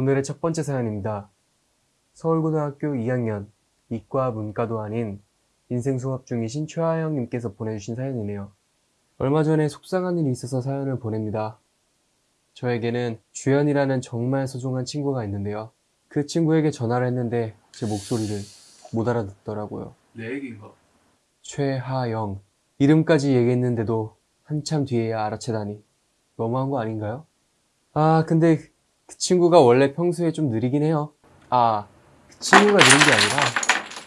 오늘의 첫 번째 사연입니다. 서울고등학교 2학년 이과 문과도 아닌 인생 수업 중이신 최하영님께서 보내주신 사연이네요. 얼마 전에 속상한 일이 있어서 사연을 보냅니다. 저에게는 주연이라는 정말 소중한 친구가 있는데요. 그 친구에게 전화를 했는데 제 목소리를 못 알아듣더라고요. 내 얘기인가? 최하영. 이름까지 얘기했는데도 한참 뒤에야 알아채다니. 너무한 거 아닌가요? 아, 근데 그 친구가 원래 평소에 좀 느리긴 해요. 아, 그 친구가 느린 게 아니라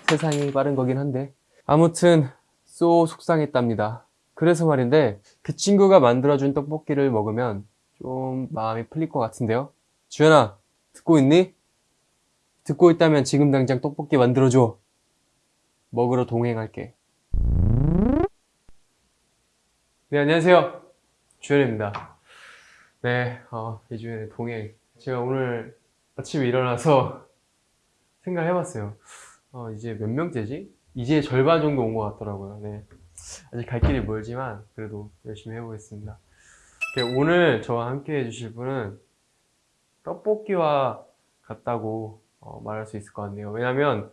세상이 빠른 거긴 한데. 아무튼, 쏘 속상했답니다. 그래서 말인데, 그 친구가 만들어준 떡볶이를 먹으면 좀 마음이 풀릴 것 같은데요? 주연아, 듣고 있니? 듣고 있다면 지금 당장 떡볶이 만들어줘. 먹으러 동행할게. 네, 안녕하세요. 주현입니다. 네, 어, 이주연의 동행. 제가 오늘 아침에 일어나서 생각을 해봤어요. 어, 이제 몇 명째지? 이제 절반 정도 온 것 같더라고요. 네. 아직 갈 길이 멀지만 그래도 열심히 해보겠습니다. 네, 오늘 저와 함께 해주실 분은 떡볶이와 같다고 어, 말할 수 있을 것 같네요. 왜냐면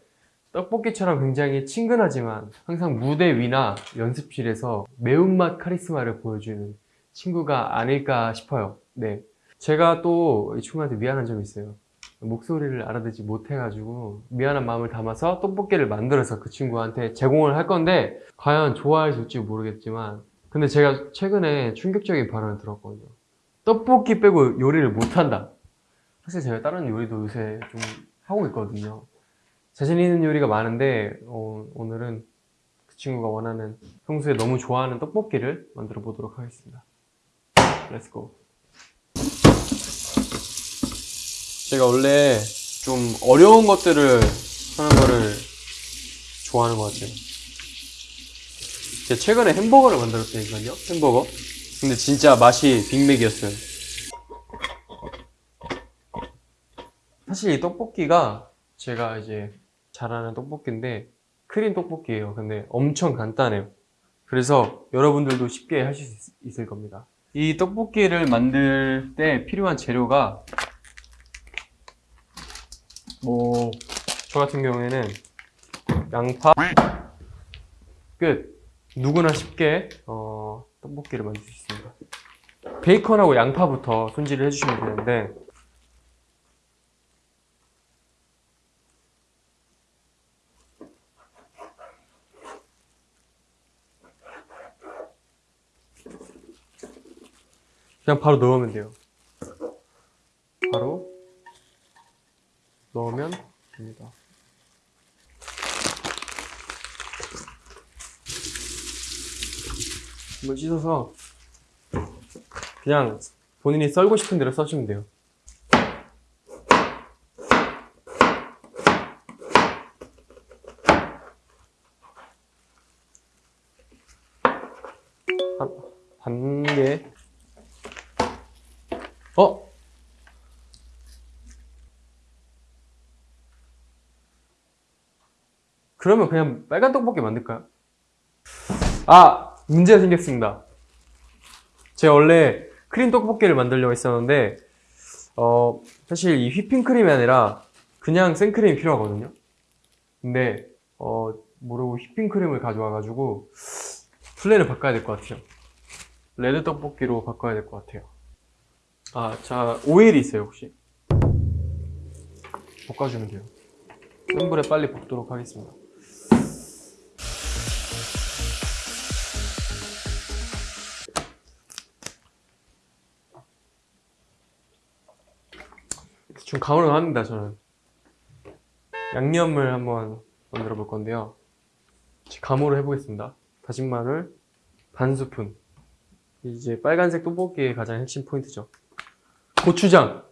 떡볶이처럼 굉장히 친근하지만 항상 무대 위나 연습실에서 매운맛 카리스마를 보여주는 친구가 아닐까 싶어요. 네. 제가 또 이 친구한테 미안한 점이 있어요. 목소리를 알아듣지 못해가지고 미안한 마음을 담아서 떡볶이를 만들어서 그 친구한테 제공을 할 건데 과연 좋아할지 모르겠지만 근데 제가 최근에 충격적인 발언을 들었거든요. 떡볶이 빼고 요리를 못한다. 사실 제가 다른 요리도 요새 좀 하고 있거든요. 자신 있는 요리가 많은데 어, 오늘은 그 친구가 원하는 평소에 너무 좋아하는 떡볶이를 만들어 보도록 하겠습니다. Let's go. 제가 원래 좀 어려운 것들을 하는 거를 좋아하는 것 같아요. 제가 최근에 햄버거를 만들었다니까요. 햄버거. 근데 진짜 맛이 빅맥이었어요. 사실 이 떡볶이가 제가 이제 잘하는 떡볶이인데 크림 떡볶이에요. 근데 엄청 간단해요. 그래서 여러분들도 쉽게 하실 수 있- 있을 겁니다. 이 떡볶이를 만들 때 필요한 재료가 뭐 저 같은 경우에는 양파 끝 누구나 쉽게 어, 떡볶이를 만들 수 있습니다. 베이컨하고 양파부터 손질을 해주시면 되는데 그냥 바로 넣으면 돼요. 바로 넣으면 됩니다. 이걸 씻어서 그냥 본인이 썰고 싶은 대로 써주면 돼요. 한, 반 개. 어? 그러면 그냥 빨간 떡볶이 만들까요? 아! 문제가 생겼습니다. 제가 원래 크림 떡볶이를 만들려고 했었는데, 어, 사실 이 휘핑크림이 아니라 그냥 생크림이 필요하거든요. 근데, 어, 모르고 휘핑크림을 가져와가지고, 플랜을 바꿔야 될 것 같아요. red 떡볶이로 바꿔야 될 것 같아요. 아, 자, 오일이 있어요, 혹시? 볶아주면 돼요. 센 불에 빨리 볶도록 하겠습니다. 좀 감으로 합니다, 저는. 양념을 한번 만들어 볼 건데요. 감으로 해보겠습니다. 다진 마늘 반 스푼. 이제 빨간색 떡볶이의 가장 핵심 포인트죠. 고추장.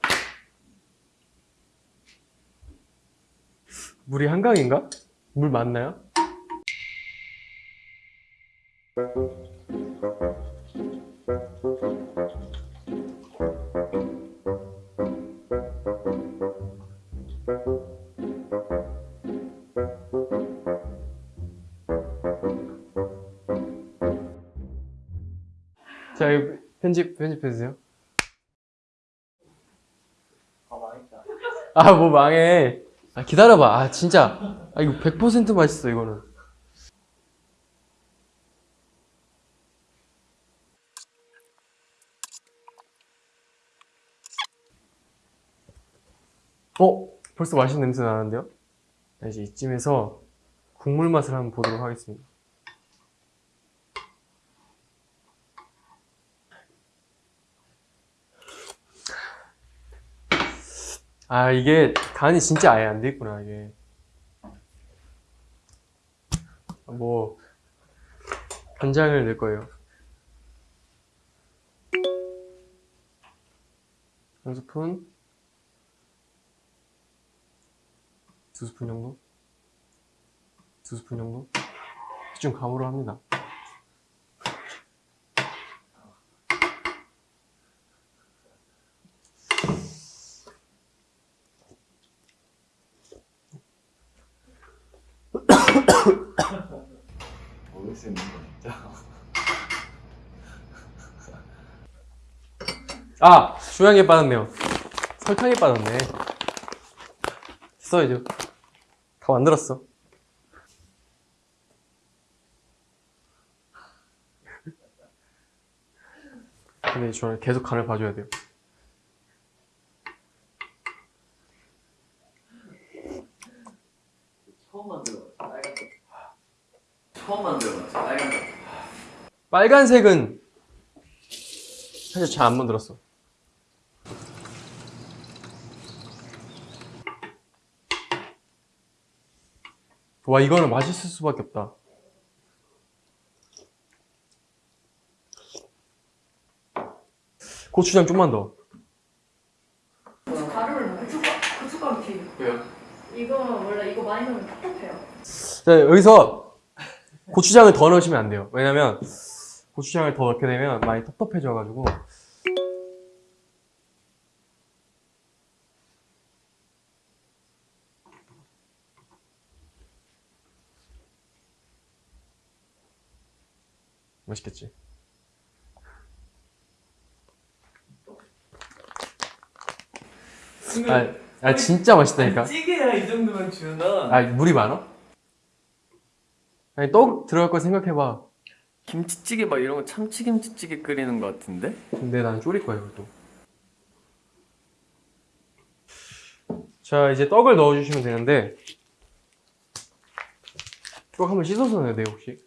물이 한강인가? 물 맞나요? 편집, 편집해주세요. 아 망했다. 아, 뭐 망해. 아, 기다려봐. 아, 진짜. 아, 이거 100% 맛있어, 이거는. 어? 벌써 맛있는 냄새 나는데요? 자, 이제 이쯤에서 국물 맛을 한번 보도록 하겠습니다. 아, 이게 간이 진짜 아예 안 돼 있구나, 이게. 뭐, 간장을 넣을 거예요. 한 스푼, 두 스푼 정도? 두 스푼 정도? 대충 감으로 합니다. 먹을 수 있는 거 진짜. 아! 주양에 빠졌네요. 설탕에 빠졌네. 이제. 다 만들었어. 근데 저는 계속 간을 봐줘야 돼요. 처음 만들어봤어 빨간 거. 처음 만들어봤어 빨간 거. 빨간색은 사실 잘 안 만들었어. 와, 이거는 맛있을 수밖에 없다. 고추장 좀만 더. 가루를 고춧가루, 고춧가루 튀김. 왜요? 이거 원래 이거 많이 넣으면 텁텁해요. 자, 여기서 고추장을 더 넣으시면 안 돼요. 왜냐면 고추장을 더 넣게 되면 많이 텁텁해져가지고 맛있겠지? 아, 아 진짜 맛있다니까. 찌개야 이 정도면 주나. 아 물이 많아? 아니 떡 들어갈 거 생각해봐. 김치찌개 막 이런 거 참치김치찌개 끓이는 거 같은데? 근데 난 졸일 거야 이것도. 자 이제 떡을 넣어주시면 되는데 떡 한번 씻어서 넣어야 돼요 혹시?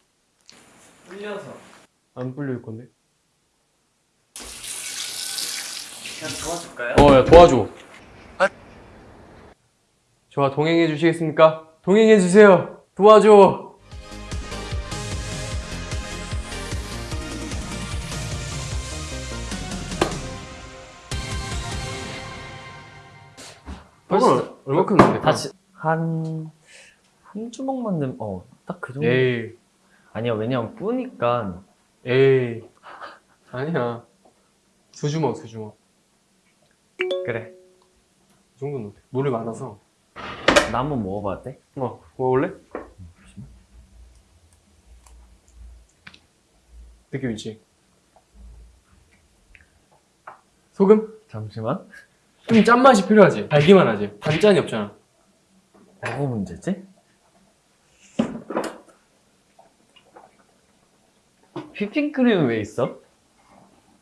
불려서. 안 불릴 건데? 그냥 도와줄까요? 어, 야, 도와줘. 저와 동행해 주시겠습니까? 동행해 주세요. 도와줘. 벌써- 얼마큼 넣을까? 다시 한... 한 주먹만 넣으면 어, 딱 그 정도. 에이, 아니야, 왜냐면 뿌니까 에이. 아니야. 두 주먹, 두 주먹. 그래. 이 정도는 돼. 물이 많아서. 나 한번 먹어봐도 돼? 어, 먹을래? 느낌 있지? 소금? 잠시만. 좀 짠맛이 필요하지? 달기만 하지? 단짠이 없잖아. 뭐가 문제지? 휘핑크림은 왜 있어?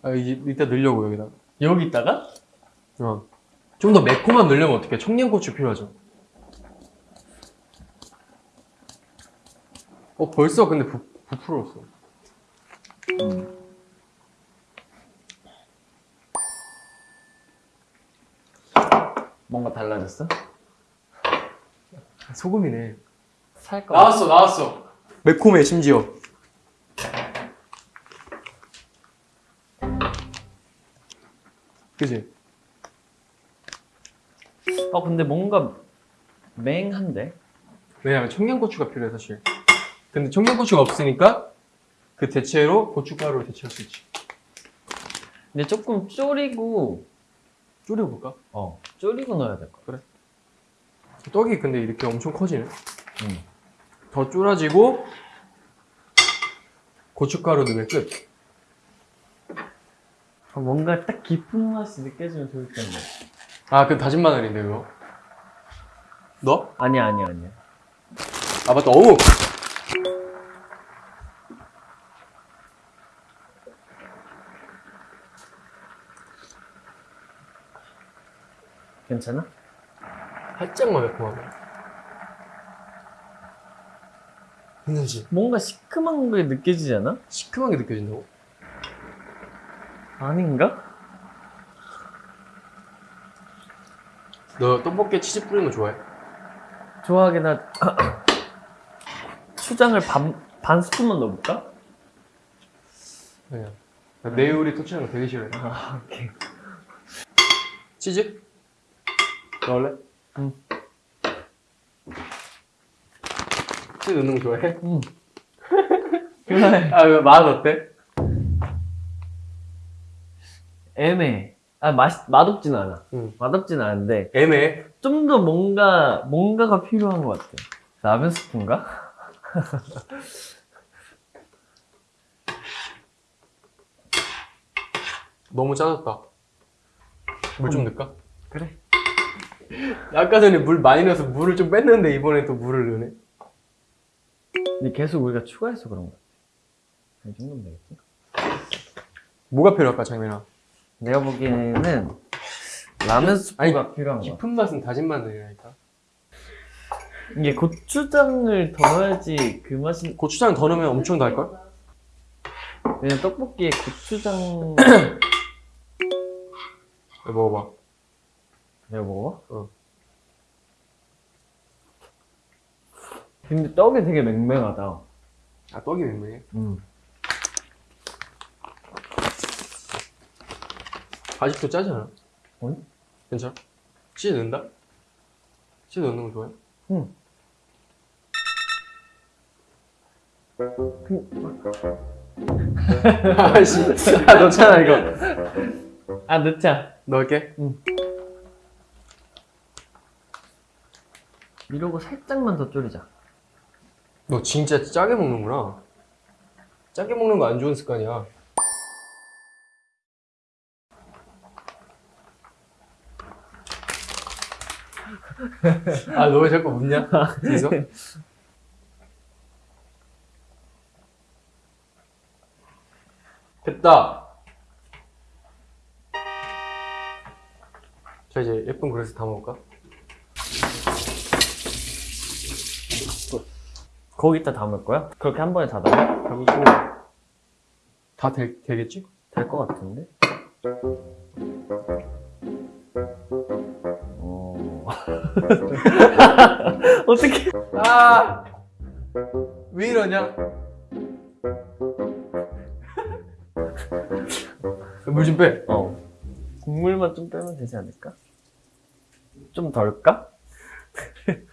아, 이제 이따 넣으려고, 여기다. 여기 있다가? 어. 좀 더 매콤함 넣으려면 어떻게? 청양고추 필요하죠. 어, 벌써 근데 부, 부풀었어. 뭔가 달라졌어? 소금이네. 살까? 나왔어, 나왔어. 매콤해, 심지어. 그지? 어 근데 뭔가 맹한데? 왜냐면 청양고추가 필요해, 사실. 근데 청양고추가 없으니까 그 대체로 고춧가루를 대체할 수 있지. 근데 조금 졸이고 졸여볼까? 어 졸이고 넣어야 될것 같아 떡이 근데 이렇게 엄청 커지네. 응. 더 쫄아지고 고춧가루 넣으면 끝. 아, 뭔가 딱 깊은 맛이 느껴지면 좋을 텐데 아, 그 다진 마늘인데, 이거. 너? 아니야 아니야 아니야. 아 맞다 어묵 괜찮아? 살짝만 매콤하고 괜찮지? 뭔가 시큼한 게 느껴지지 않아? 시큼한 게 느껴진다고? 아닌가? 너 떡볶이에 치즈 뿌리는 거 좋아해? 좋아하긴 하. 추장을 반, 반 스푼만 넣어볼까? 아니야 내 요리 터치하는 거 되게 싫어해 아 오케이. 치즈? 넣을래? 응. 치즈 넣는 거 좋아해? 응. 그래. 아, 맛 어때? 애매해. 아 맛, 맛없진 않아. 응. 맛없진 않은데 애매해. 좀 더 뭔가 뭔가가 필요한 것 같아. 라면 스프인가? 너무 짜졌다. 물 좀 넣을까? 그래. 아까 전에 물 많이 넣어서 물을 좀 뺐는데 이번에 또 물을 넣네. 근데 계속 우리가 추가해서 그런 것 같아. 이 정도면 되겠지? 뭐가 필요할까, 장면아? 내가 보기에는 라면 스프가 필요한 것 같아. 깊은 맛은 다진 마늘이라니까. 이게 고추장을 더 넣어야지 그 맛이 고추장 더 넣으면 엄청 달걸? 왜냐면 떡볶이에 고추장 이거 먹어봐. 내가 먹어? 어. 근데 떡이 되게 맹맹하다. 아, 떡이 맹맹해. 음. 아직도 짜잖아. 응? 괜찮아? 치즈 넣는다? 치즈 넣는 거 좋아해? 응. 아씨, 아, 넣잖아, 이거. 아 넣자. 넣을게. 이러고 살짝만 더 졸이자. 너 진짜 짜게 먹는구나. 짜게 먹는 거 안 좋은 습관이야. 아, 너 왜 자꾸 웃냐? 뒤에서? 됐다. 자, 이제 예쁜 그릇에 담아볼까? 거기다 담을 거야? 그렇게 한 번에 다 담아? 담고 다 되, 되겠지? 될 것 같은데? 어... 어떻게? 아! 왜 이러냐? 물 좀 빼. 어. 국물만 좀 빼면 되지 않을까? 좀 덜까?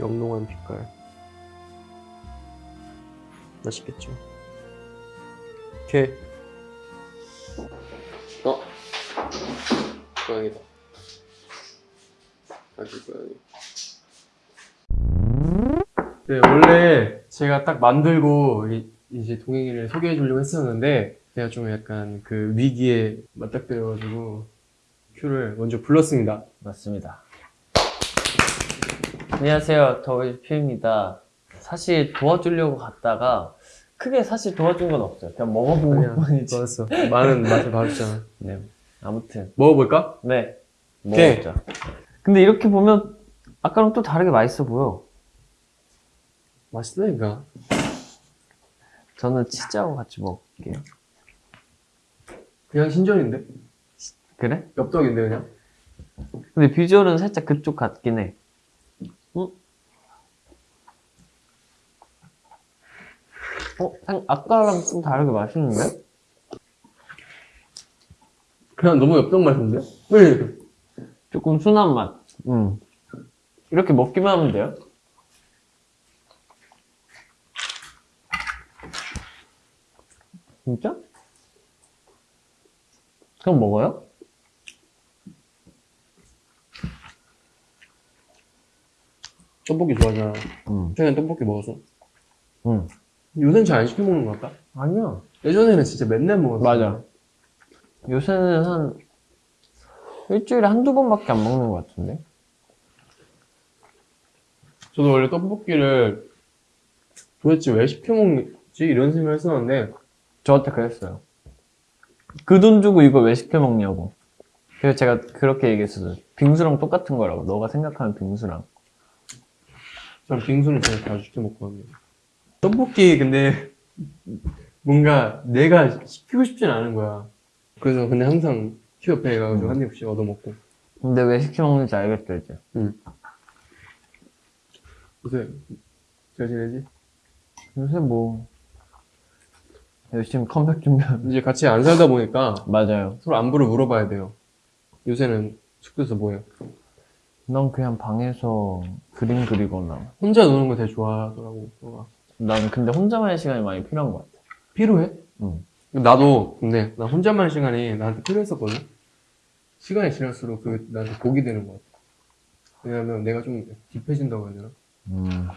영롱한 빛깔. 맛있겠죠? 오케이. 어? 고양이다. 아기 고양이. 네, 원래 제가 딱 만들고 이- 이제 동행이를 소개해 주려고 했었는데 제가 좀 약간 그 위기에 맞닥뜨려가지고 큐를 먼저 불렀습니다. 맞습니다. 안녕하세요. 더위표입니다. 사실 도와주려고 갔다가 크게 사실 도와준 건 없어요. 그냥 먹어본 아니야, 것뿐이지. 좋았어. 많은 맛을 봐줬잖아. 네. 아무튼 먹어볼까? 네. 먹어보자. 근데 이렇게 보면 아까랑 또 다르게 맛있어 보여. 맛있다니까. 저는 치즈하고 같이 먹을게요. 그냥 신전인데? 그래? 엽떡인데 그냥? 근데 비주얼은 살짝 그쪽 같긴 해. 어? 상- 아까랑 좀 다르게 맛있는데? 그냥 너무 엽떡 맛인데? 왜? 조금 순한 맛. 음. 이렇게 먹기만 하면 돼요? 진짜? 그럼 먹어요? 떡볶이 좋아하잖아. 응. 최근에 떡볶이 먹었어. 응. 요새는 잘 안 시켜 먹는 것 같다. 아니야. 예전에는 진짜 맨날 먹었어. 맞아. 요새는 한 일주일에 한두 번밖에 안 먹는 것 같은데? 저도 원래 떡볶이를 도대체 왜 시켜 먹지? 이런 생각을 했었는데, 저한테 그랬어요. 그 돈 주고 이거 왜 시켜 먹냐고. 그래서 제가 그렇게 얘기했어요. 빙수랑 똑같은 거라고. 너가 생각하는 빙수랑. 전 빙수는 제가 자주 시켜 먹거든요. 떡볶이 근데 뭔가 내가 시키고 싶진 않은 거야. 그래서 근데 항상 키 옆에 가가지고 한 입씩 얻어먹고. 근데 왜 시켜 먹는지 알겠죠, 이제. 요새 잘 지내지? 요새 뭐 열심히 컴백 준비하는 이제 같이 안 살다 보니까 맞아요 서로 안부를 물어봐야 돼요. 요새는 숙소에서 뭐해요? 난 그냥 방에서 그림 그리거나 혼자 노는 거 되게 좋아하더라고. 난 근데 혼자만의 시간이 많이 필요한 것 같아 필요해? 응. 나도 근데 나 혼자만 시간이 나한테 필요했었거든. 시간이 지날수록 그 나한테 복이 되는 것 같아. 왜냐면 내가 좀 딥해진다고 해야 되나? 음.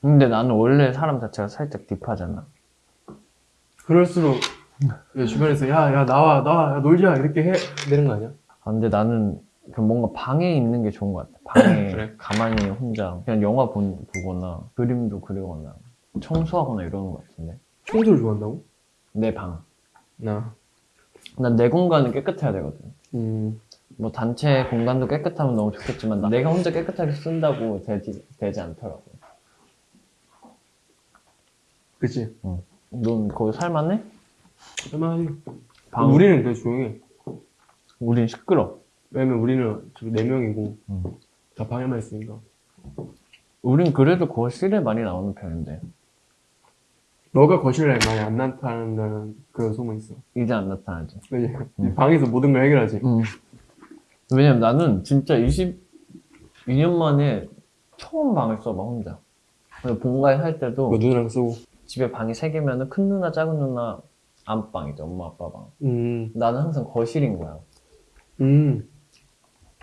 근데 나는 원래 사람 자체가 살짝 딥하잖아 그럴수록 내 주변에서 야 야 나와 나와 야, 놀자 이렇게 해 되는 거 아니야? 아, 근데 나는 그 뭔가 방에 있는 게 좋은 것 같아 방에 그래? 가만히 혼자 그냥 영화 본, 보거나 그림도 그리거나 청소하거나 이러는 것 같은데 청소를 좋아한다고? 내 방. 나. 난 내 공간은 깨끗해야 되거든. 음. 뭐 단체 공간도 깨끗하면 너무 좋겠지만 나- 내가 혼자 깨끗하게 쓴다고 되지, 되지 않더라고. 그치. 넌 거기 살만해? 얼마나 방 우리는 되게 조용해. 우린 시끄러. 왜냐면 우리는 저기 네 명이고 음. 다 방에만 있으니까. 우린 그래도 거실에 많이 나오는 편인데 너가 거실에 많이 안 나타난다는 그런 소문이 있어. 이제 안 나타나지. 왜냐 음. 방에서 모든 걸 해결하지. 왜냐면 나는 진짜 22년 만에 처음 방을 써봐 혼자. 본가에 살 때도 뭐 누나랑 쓰고. 집에 방이 3개면은 큰 누나 작은 누나 안방이죠 엄마 아빠 방. 음. 나는 항상 거실인 거야. 음.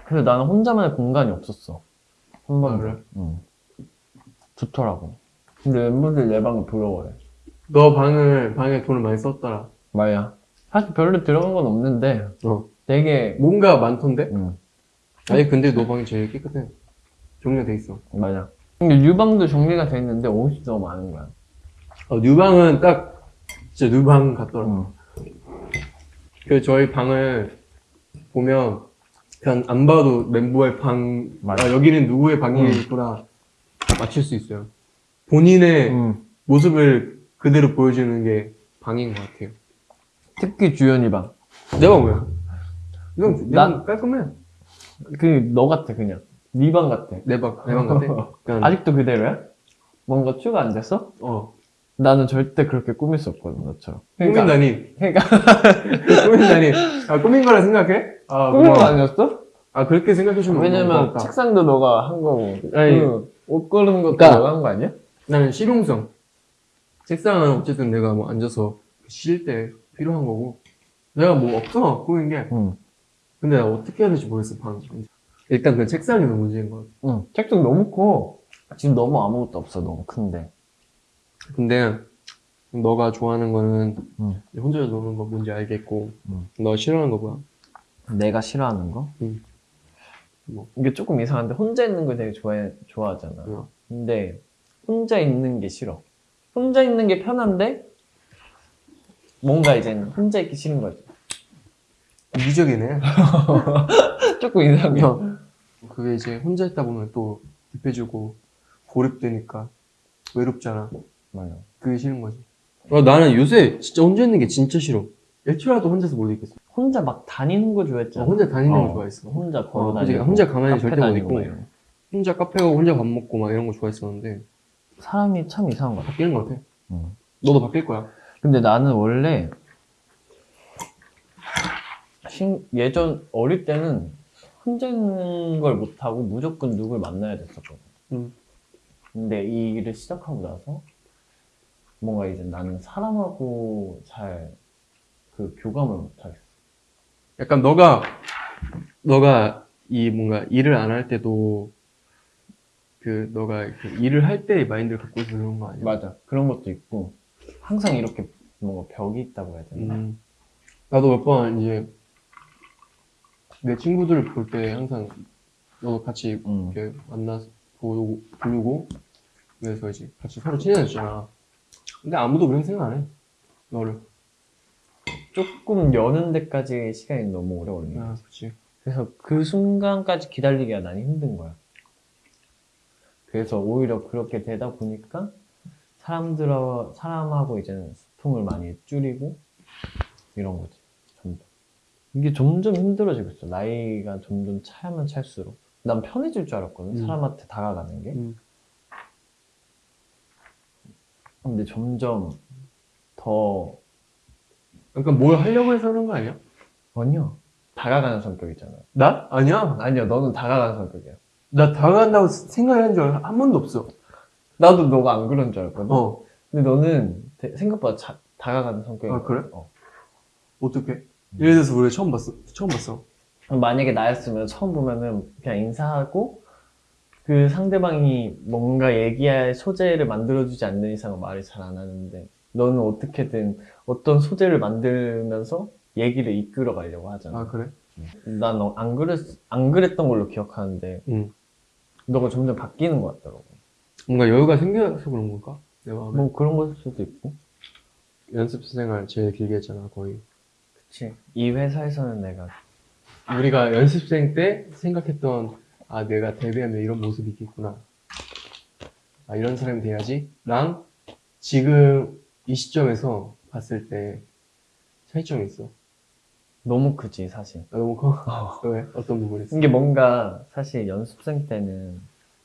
그래서 나는 혼자만의 공간이 없었어. 한 번도. 그래? 응. 좋더라고. 근데 멤버들 내 방을 부러워해. 너 방을 방에 돈을 많이 썼더라. 말야. 사실 별로 들어간 건 없는데 어. 되게 뭔가 많던데? 응. 아니 근데 너 방이 제일 깨끗해. 정리가 돼 있어. 맞아. 근데 유방도 정리가 돼 있는데 옷이 너무 많은 거야. 어, 뉴방은 딱 진짜 뉴방 같더라. 응. 그 저희 방을 보면 그냥 안 봐도 멤버의 방, 맞아. 아, 여기는 누구의 방이구나 맞출 수 있어요. 본인의 응. 모습을 그대로 보여주는 게 방인 것 같아요. 특히 주연이 방. 내가 뭐야? 이건 난- 난 깔끔해. 그너 같아 그냥. 네 방 같아. 내 방, 내 방 같아. 그냥, 아직도 그대로야? 뭔가 추가 안 됐어? 어. 나는 절대 그렇게 꾸밀 수 없거든 너처럼. 꾸민다니. 그러니까 꾸민다니. 아, 꾸민 거라 생각해? 아, 꾸민 거. 아니었어? 아, 그렇게 생각해주면 왜냐면. 책상도 너가 한 거고 아니, 그옷 고르는 것도 그러니까- 너가 한 거 아니야? 나는 실용성. 책상은 어쨌든 내가 뭐 앉아서 쉴 때 필요한 거고. 내가 뭐 없어, 꾸민 게. 응. 근데 나 어떻게 해야 될지 모르겠어, 방. 일단 그 책상이 너무 문제인 것 같아. 응. 책상 너무 커. 지금 너무 아무것도 없어 너무 큰데. 근데, 너가 좋아하는 거는 응. 혼자 노는 거 뭔지 알겠고, 응. 너 싫어하는 거 뭐야? 내가 싫어하는 거? 응. 뭐. 이게 조금 이상한데 혼자 있는 거 되게 좋아해 좋아하잖아. 응. 근데 혼자 있는 게 싫어. 혼자 있는 게 편한데 뭔가 이제 혼자 있기 싫은 거지. 이기적이네. 조금 이상해. 그게 이제 혼자 있다 보면 또 딥해지고, 고립되니까 외롭잖아. 맞아. 그게 싫은 거지. 어, 나는 요새 진짜 혼자 있는 게 진짜 싫어. 일주일라도 혼자서 못 있겠어. 혼자 막 다니는 거 좋아했잖아. 어, 혼자 다니는 거 어, 좋아했어. 혼자 걸어 어, 다니고. 혼자 가만히 절대 못 다니고 있고. 거. 혼자 카페 가고 혼자 밥 먹고 막 이런 거 좋아했었는데 사람이 참 이상한 것 같아. 바뀌는 것 같아. 응. 너도 바뀔 거야. 근데 나는 원래 신- 예전 어릴 때는 혼자 있는 걸 못하고 무조건 누굴 만나야 됐었거든. 음. 근데 이 일을 시작하고 나서 뭔가 이제 나는 사람하고 잘 그 교감을 못하겠어. 약간 너가 너가 이 뭔가 일을 안 할 때도 그 너가 일을 할 때의 마인드를 갖고 있어서 그런 거 아니야? 맞아. 그런 것도 있고 항상 이렇게 뭔가 벽이 있다고 해야 되나? 음. 나도 몇 번 이제 내 친구들을 볼 때 항상 너도 같이 음. 이렇게 만나서 보고 부르고 그래서 이제 같이 서로 친해졌잖아. 근데 아무도 그런 생각 안 해. 너를. 조금 여는 데까지 시간이 너무 오래 걸리네. 아, 그렇지. 그래서 그 순간까지 기다리기가 난 힘든 거야. 그래서 오히려 그렇게 되다 보니까 사람들 사람하고 이제는 소통을 많이 줄이고 이런 거지. 점점. 이게 점점 힘들어지고 있어. 나이가 점점 차야만 찰수록. 난 편해질 줄 알았거든. 음. 사람한테 다가가는 게. 음. 근데 점점 더 그러니까 뭘 하려고 해서 그런 거 아니야? 아니야. 다가가는 성격이잖아. 나? 아니야. 아니야, 너는 다가가는 성격이야. 나 다가간다고 생각을 한적 한 번도 없어. 나도 너가 안 그런 줄 알았거든. 어. 근데 너는 되- 생각보다 자- 다가가는 성격이야. 아, 그래? 어. 어떻게? 예를 들어서 우리가 처음 봤어. 처음 봤어. 만약에 나였으면 처음 보면은 그냥 인사하고 그 상대방이 뭔가 얘기할 소재를 만들어주지 않는 이상은 말을 잘 안 하는데 너는 어떻게든 어떤 소재를 만들면서 얘기를 이끌어 가려고 하잖아. 아, 그래? 난 안 그랬, 안 그랬던 걸로 기억하는데 응. 너가 점점 바뀌는 것 같더라고. 뭔가 여유가 생겨서 그런 걸까? 내 마음에. 뭐 그런 걸 수도 있고. 연습 생활 제일 길게 했잖아, 거의. 그치. 이 회사에서는 내가 우리가 연습생 때 생각했던 아 내가 데뷔하면 이런 모습이 있겠구나 아 이런 사람이 돼야지 랑 지금 이 시점에서 봤을 때 차이점이 있어 너무 크지 사실. 나 너무 커 왜? 어떤 부분이 있어? 이게 뭔가 사실 연습생 때는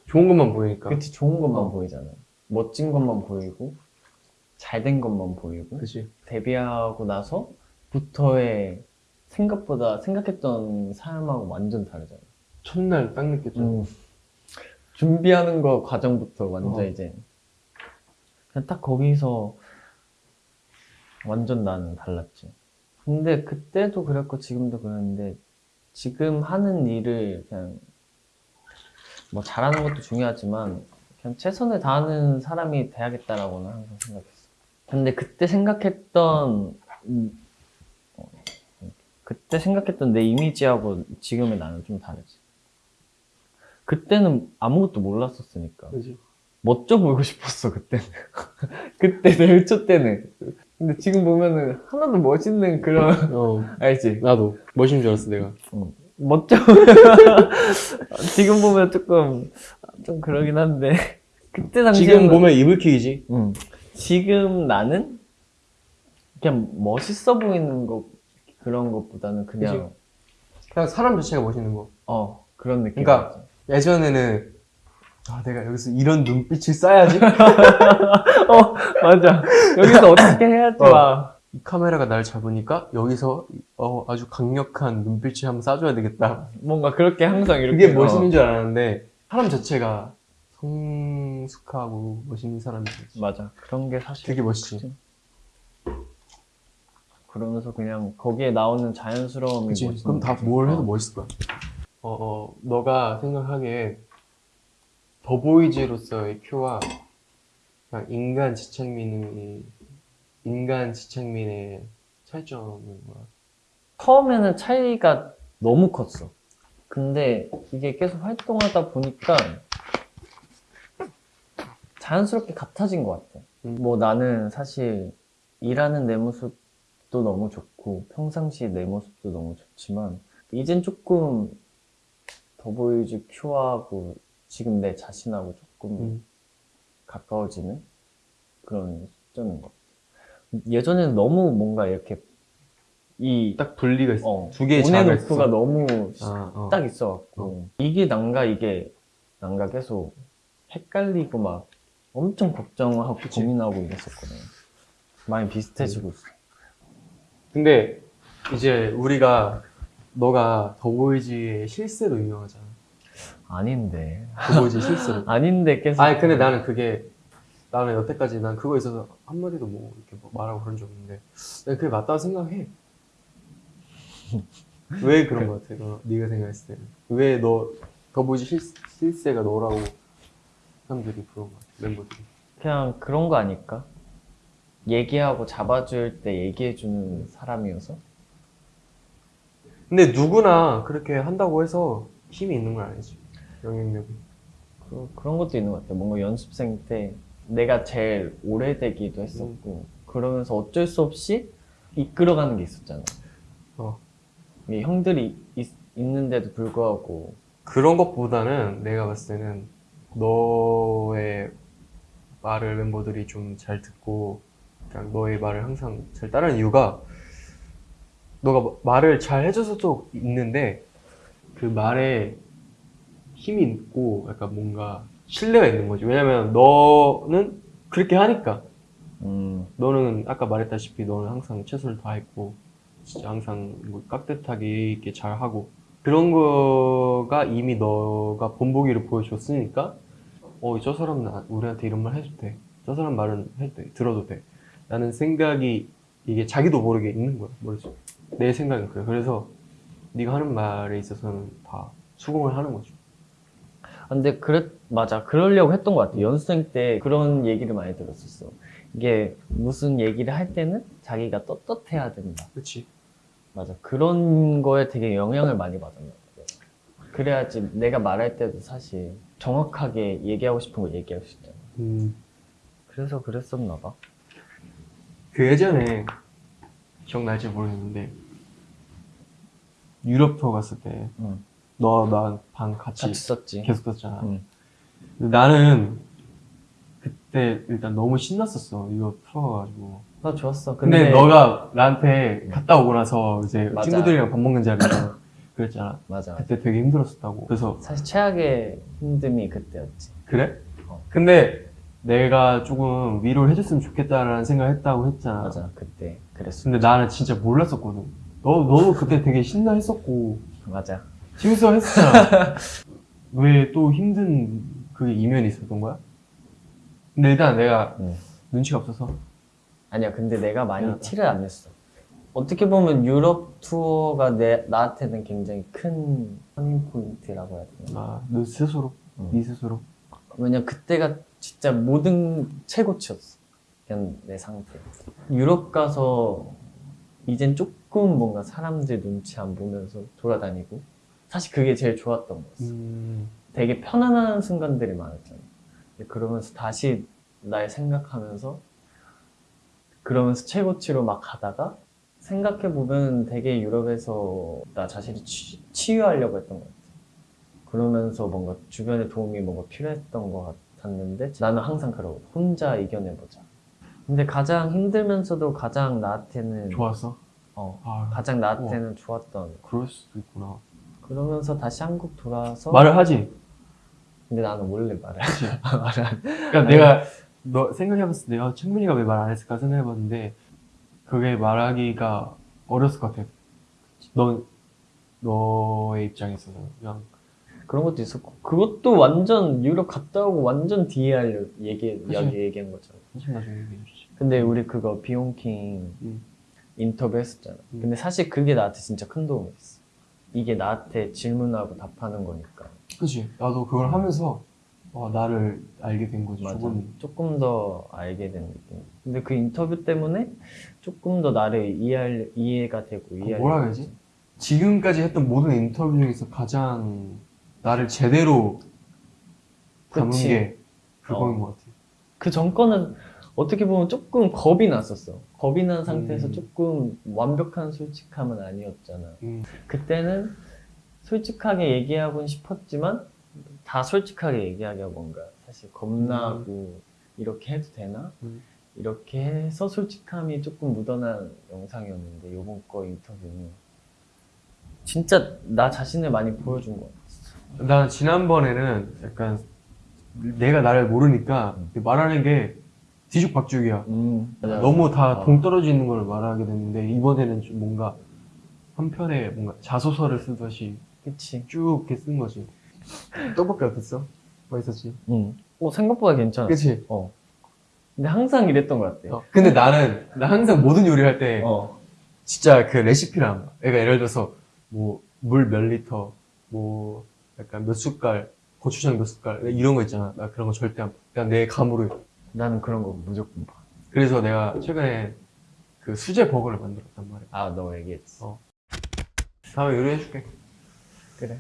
좋은 것만 보이니까 그치 좋은 것만 어. 보이잖아. 멋진 것만 보이고 잘 된 것만 보이고 그치 데뷔하고 나서부터의 생각보다 생각했던 사람하고 완전 다르잖아. 첫날 딱 느꼈죠 음. 준비하는 거 과정부터 완전 어. 이제 그냥 딱 거기서 완전 나는 달랐지. 근데 그때도 그랬고 지금도 그랬는데 지금 하는 일을 그냥 뭐 잘하는 것도 중요하지만 그냥 최선을 다하는 사람이 돼야겠다라고는 항상 생각했어. 근데 그때 생각했던 음, 어, 그때 생각했던 내 이미지하고 지금의 나는 좀 다르지. 그때는 아무것도 몰랐었으니까 그치 멋져 보이고 싶었어 그때는 그때 내초 때는 근데 지금 보면은 하나도 멋있는 그런 어. 알지? 나도. 멋있는 줄 알았어 내가. 어, 멋져. 지금 보면 조금 좀 그러긴 한데. 그때 당시에 지금 보면 이불킥이지? 응. 지금 나는 그냥 멋있어 보이는 거 그런 것보다는 그냥 그냥 사람 자체가 멋있는 거. 어 그런 느낌. 그러니까 예전에는 아 내가 여기서 이런 눈빛을 쏴야지 어 맞아 여기서 어떻게 해야지 어. 막 이 카메라가 날 잡으니까 여기서 어, 아주 강력한 눈빛을 한번 쏴줘야 되겠다. 뭔가 그렇게 항상 이렇게 그게 멋있는 줄 알았는데 사람 자체가 성숙하고 멋있는 사람이 어, 맞아 그런 게 사실 되게 멋있지. 그러면서 그냥 거기에 나오는 자연스러움이 그치? 멋있는 그럼 다. 뭘 해도 어. 멋있을 거야. 어, 어, 너가 생각하기에 더보이즈로서의 큐와 그냥 인간 지창민이 인간 지창민의 차이점은 뭐야? 처음에는 차이가 너무 컸어 근데 이게 계속 활동하다 보니까 자연스럽게 같아진 것 같아 음. 뭐 나는 사실 일하는 내 모습도 너무 좋고 평상시 내 모습도 너무 좋지만 이젠 조금 더보이즈 큐하고 지금 내 자신하고 조금 음. 가까워지는 그런 시점인 것 같아. 예전에는 너무 뭔가 이렇게 이 딱 분리가 있어. 어, 두 개의 on and off가 있어. 너무 아, 어. 딱 있어갖고 이게 난가 이게 난가 계속 헷갈리고 막 엄청 걱정하고 그치. 고민하고 이랬었거든. 많이 비슷해지고 있어. 근데 이제 우리가 너가 더보이즈의 실세로 유명하잖아. 아닌데. 더보이즈 실세로. 아닌데 계속. 아니 근데 나는 그게 나는 여태까지 난 그거에 있어서 한 마디도 뭐 이렇게 뭐 말하고 그런 적 없는데 내가 그게 맞다고 생각해. 왜 그런 거 같아? 너, 네가 생각했을 때는 왜 너 더보이즈 실, 실세가 너라고 사람들이 거 같아? 멤버들이. 그냥 그런 거 아닐까? 얘기하고 잡아줄 때 얘기해주는 사람이어서? 근데 누구나 그렇게 한다고 해서 힘이 있는 건 아니지. 영향력이. 그, 그런 것도 있는 것 같아. 뭔가 연습생 때 내가 제일 오래되기도 했었고, 그러면서 어쩔 수 없이 이끌어가는 게 있었잖아. 어. 이 형들이 있, 있는데도 불구하고, 그런 것보다는 내가 봤을 때는 너의 말을 멤버들이 좀 잘 듣고 그냥 너의 말을 항상 잘 따르는 이유가 너가 마- 말을 잘 해줘서도 있는데 그 말에 힘이 있고 약간 뭔가 신뢰가 있는 거지. 왜냐면 너는 그렇게 하니까. 음, 너는 아까 말했다시피 너는 항상 최선을 다했고 진짜 항상 뭐 깍듯하게 이렇게 잘하고 그런 거가 이미 너가 본보기를 보여줬으니까 어 저 사람은 나- 우리한테 이런 말 해도 돼 저 사람 말은 해도 돼. 들어도 돼. 라는 생각이 이게 자기도 모르게 있는 거야 머릿속에. 내 생각은 그래. 그래서 네가 하는 말에 있어서는 다 수긍을 하는 거죠 근데 그랬 맞아. 그러려고 했던 것 같아. 연습생 때 그런 얘기를 많이 들었었어. 이게 무슨 얘기를 할 때는 자기가 떳떳해야 된다. 그렇지 맞아. 그런 거에 되게 영향을 많이 받았나 봐 그래야지 내가 말할 때도 사실 정확하게 얘기하고 싶은 거 얘기할 수 있잖아. 음. 그래서 그랬었나 봐. 그 예전에 기억날지 모르겠는데 유럽 투어 갔을 때 응. 너 나 방 같이, 같이 썼지 계속 썼잖아. 응. 근데 나는 그때 일단 너무 신났었어 유럽 투어 가지고. 나 좋았어 근데, 너가 나한테 갔다 오고 나서 이제 맞아. 친구들이랑 밥 먹는 자리에서 그랬잖아. 맞아 그때 되게 힘들었었다고. 그래서 사실 최악의 힘듦이 그때였지 그래? 어. 근데 내가 조금 위로를 해줬으면 좋겠다라는 생각을 했다고 했잖아. 맞아 그때 그랬어 근데 나는 진짜 몰랐었거든. 너, 너도 그때 되게 신나 했었고, 맞아 재밌어 했었잖아. 왜 또 힘든 그 이면이 있었던 거야? 근데 일단 내가 응. 눈치가 없어서. 아니야, 근데 내가 많이 미안하다. 티를 안 냈어. 어떻게 보면 유럽 투어가 내, 나한테는 굉장히 큰 turning point라고 해야 되나? 아, 너 스스로? 응. 네 스스로? 왜냐 그때가 진짜 모든 최고치였어. 그냥 내 상태. 유럽 가서 이젠 조금 뭔가 사람들 눈치 안 보면서 돌아다니고 사실 그게 제일 좋았던 거였어. 음, 되게 편안한 순간들이 많았잖아. 그러면서 다시 날 생각하면서 그러면서 최고치로 막 가다가 생각해보면 되게 유럽에서 나 자신이 치, 치유하려고 했던 것 같아. 그러면서 뭔가 주변에 도움이 뭔가 필요했던 것 같았는데 나는 항상 그러고 혼자 이겨내보자. 근데 가장 힘들면서도 가장 나한테는 좋았어? 어, 아, 가장 나한테는 좋았던 그럴 수도 있구나. 그러면서 다시 한국 돌아와서 말을 하지? 근데 나는 원래 말을 하지 말을 안 그러니까 내가, 너 생각해봤을 때, 아, 창민이가 왜 말 안 했을까 생각해봤는데, 그게 말하기가 어렸을 것 같아. 넌, 너의 입장에 있어서. 그냥, 그런 것도 있었고 그것도 완전 유럽 갔다 오고 완전 뒤에 하려 얘기. 이야기 얘기한 거잖아. 사실 나중에 얘기해 주지. 근데 우리 그거 비용킹 음. 인터뷰 했었잖아. 음. 근데 사실 그게 나한테 진짜 큰 도움이 됐어. 이게 나한테 질문하고 답하는 거니까. 그치. 나도 그걸 하면서, 어, 나를 알게 된 거지. 맞아. 조금. 조금 더 알게 된 느낌. 근데 그 인터뷰 때문에 조금 더 나를 이해할 이해가 되고 이해. 뭐라 해야지? 지금까지 했던 모든 인터뷰 중에서 가장 나를 제대로 담은 그치. 게 그거인 어. 것 같아. 그 전거는 어떻게 보면 조금 겁이 났었어. 겁이 난 상태에서 음. 조금 완벽한 솔직함은 아니었잖아. 음. 그때는 솔직하게 얘기하고는 싶었지만 다 솔직하게 얘기하기가 뭔가 사실 겁나고 이렇게 해도 되나? 음. 이렇게 해서 솔직함이 조금 묻어난 영상이었는데 요번 거 인터뷰는 진짜 나 자신을 많이 보여준 것 같았어. 나 지난번에는 약간 내가 나를 모르니까 말하는 게 뒤죽박죽이야. 음. 너무 다 어. 동떨어져 있는 걸 말하게 됐는데 이번에는 좀 뭔가 한 편에 뭔가 자소서를 쓰듯이 그치. 쭉 이렇게 쓴 거지. 떡볶이 어땠어? 맛있었지? 응. 어, 생각보다 괜찮았어. 그치? 어. 근데 항상 이랬던 것 같아. 어. 근데 나는, 나 항상 모든 요리를 할 때, 어. 진짜 그 봐. 그러니까 예를 들어서, 뭐, 물 몇 리터, 뭐, 약간 몇 숟갈, 고추장 몇 숟갈, 이런 거 있잖아. 나 그런 거 절대 안 봐. 그냥 내 감으로. 나는 그런 거 무조건 봐. 그래서 내가 최근에 그 수제 버거를 만들었단 말이야. 아, 너 얘기했지. 어. 다음에 요리해줄게. 그래.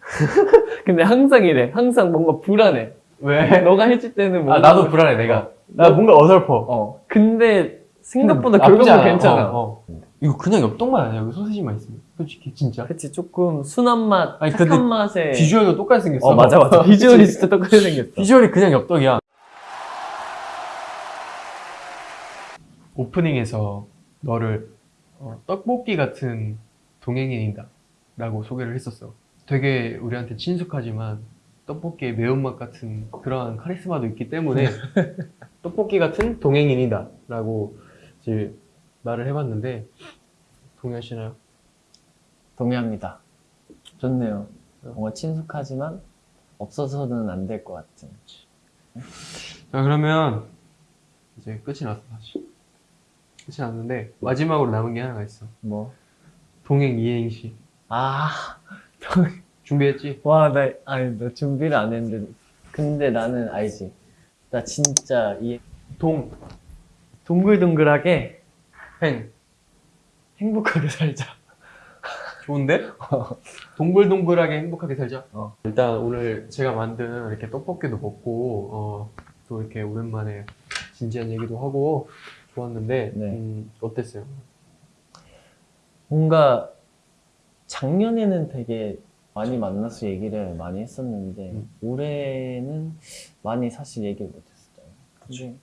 근데 항상 이래. 항상 뭔가 불안해. 왜? 너가 해줄 때는 뭔가. 아, 나도 불안해, 내가. 나 너- 뭔가 어설퍼. 어. 근데 생각보다 않아. 괜찮아. 어, 어. 이거 그냥 엽떡만 아니야. 여기 소시지만 있으면. 솔직히, 진짜. 그치, 조금 순한 맛, 아니, 착한 맛에. 비주얼도 똑같이 생겼어. 어, 맞아, 맞아. 비주얼이 진짜 똑같이 생겼어. 비주얼이 그냥 엽떡이야. 오프닝에서 너를 어, 떡볶이 같은 동행인이다 라고 소개를 했었어. 되게 우리한테 친숙하지만 떡볶이의 매운맛 같은 그러한 카리스마도 있기 때문에 떡볶이 같은 동행인이다 라고 이제 말을 해봤는데 동의하시나요? 동의합니다. 좋네요. 뭔가 친숙하지만 없어서는 안 될 것 같은. 자 그러면 이제 끝이 났어 사실 났는데 마지막으로 남은 게 하나가 있어 뭐. 동행 이행시 아, 준비했지? 와, 나, 아니, 너 준비를 안 했는데. 근데 나는 알지. 나 진짜 이 동, 동글동글하게 행 행복하게 살자. 좋은데? 동글동글하게 행복하게 살자 어. 일단 오늘 제가 만든 이렇게 떡볶이도 먹고 어, 또 이렇게 오랜만에 진지한 얘기도 하고 좋았는데 네. 음, 어땠어요? 뭔가 작년에는 되게 많이 만나서 얘기를 많이 했었는데 음. 올해는 많이 사실 얘기를 못했어요. 근데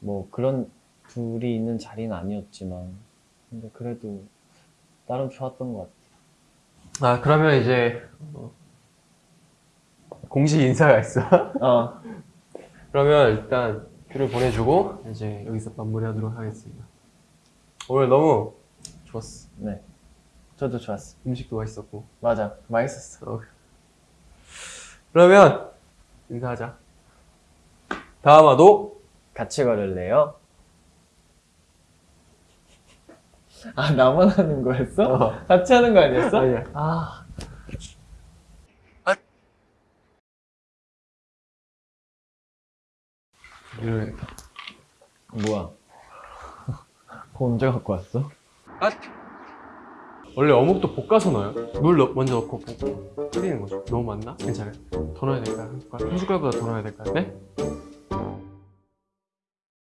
뭐 그런 둘이 있는 자리는 아니었지만 근데 그래도 나름 좋았던 것 같아. 아 그러면 이제 어, 공식 인사가 있어 어, 그러면 일단 큐를 보내주고 이제 여기서 마무리하도록 하겠습니다. 오늘 너무 좋았어. 네. 저도 좋았어. 음식도 맛있었고. 맞아, 맛있었어. 어. 그러면 인사하자. 다음화도 같이 걸을래요? 아 나만 하는 거였어? 어. 같이 하는 거 아니었어? 아니야. 아. 이러겠다. 뭐야? 그거 언제 갖고 왔어? 원래 어묵도 볶아서 넣어요. 물 넣- 먼저 넣고 볶고 끓이는 거죠. 너무 많나? 괜찮아요. 더 넣어야 될까요? 한 숟갈보다 더 넣어야 될까요? 네?